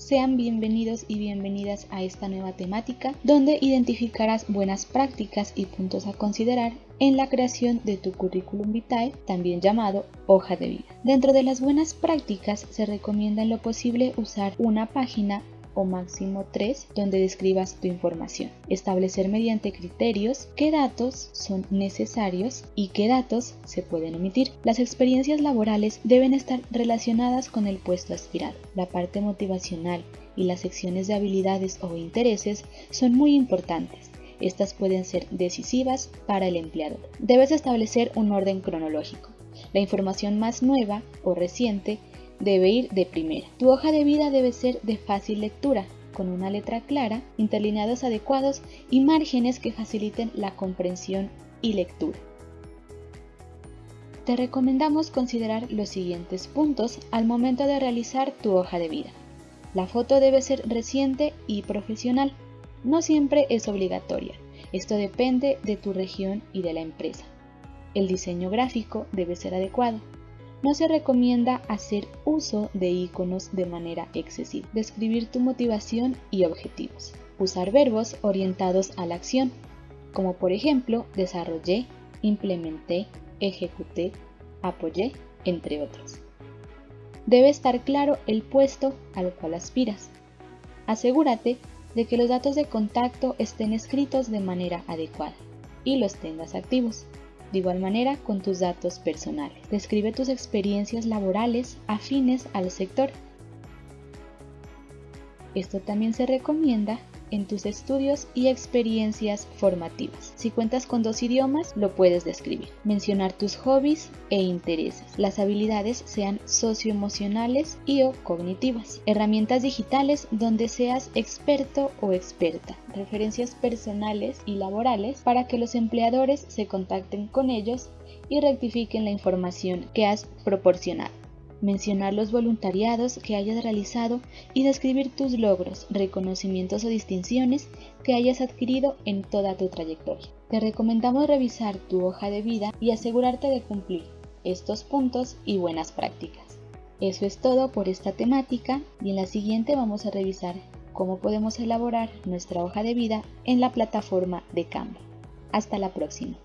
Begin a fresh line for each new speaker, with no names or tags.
Sean bienvenidos y bienvenidas a esta nueva temática donde identificarás buenas prácticas y puntos a considerar en la creación de tu currículum vitae, también llamado hoja de vida. Dentro de las buenas prácticas se recomienda en lo posible usar una página máximo 3 donde describas tu información. Establecer mediante criterios qué datos son necesarios y qué datos se pueden omitir. Las experiencias laborales deben estar relacionadas con el puesto aspirado. La parte motivacional y las secciones de habilidades o intereses son muy importantes. Estas pueden ser decisivas para el empleador. Debes establecer un orden cronológico. La información más nueva o reciente debe ir de primera. Tu hoja de vida debe ser de fácil lectura, con una letra clara, interlineados adecuados y márgenes que faciliten la comprensión y lectura. Te recomendamos considerar los siguientes puntos al momento de realizar tu hoja de vida. La foto debe ser reciente y profesional. No siempre es obligatoria. Esto depende de tu región y de la empresa. El diseño gráfico debe ser adecuado no se recomienda hacer uso de iconos de manera excesiva. Describir tu motivación y objetivos. Usar verbos orientados a la acción, como por ejemplo desarrollé, implementé, ejecuté, apoyé, entre otros. Debe estar claro el puesto al cual aspiras. Asegúrate de que los datos de contacto estén escritos de manera adecuada y los tengas activos de igual manera con tus datos personales. Describe tus experiencias laborales afines al sector. Esto también se recomienda en tus estudios y experiencias formativas. Si cuentas con dos idiomas, lo puedes describir. Mencionar tus hobbies e intereses. Las habilidades sean socioemocionales y o cognitivas. Herramientas digitales donde seas experto o experta. Referencias personales y laborales para que los empleadores se contacten con ellos y rectifiquen la información que has proporcionado mencionar los voluntariados que hayas realizado y describir tus logros, reconocimientos o distinciones que hayas adquirido en toda tu trayectoria. Te recomendamos revisar tu hoja de vida y asegurarte de cumplir estos puntos y buenas prácticas. Eso es todo por esta temática y en la siguiente vamos a revisar cómo podemos elaborar nuestra hoja de vida en la plataforma de Canva. Hasta la próxima.